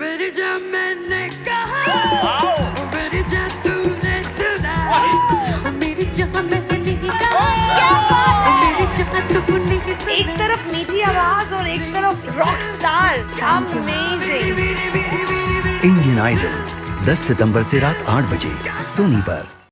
मेरी जान मैंने कहा मेरी जान तूने सुना मेरी मैंने मेरी तूने एक तरफ़ मीठी आवाज़ और एक तरफ़ rock star amazing Indian idol 10 सितंबर से रात 8 बजे सोनी पर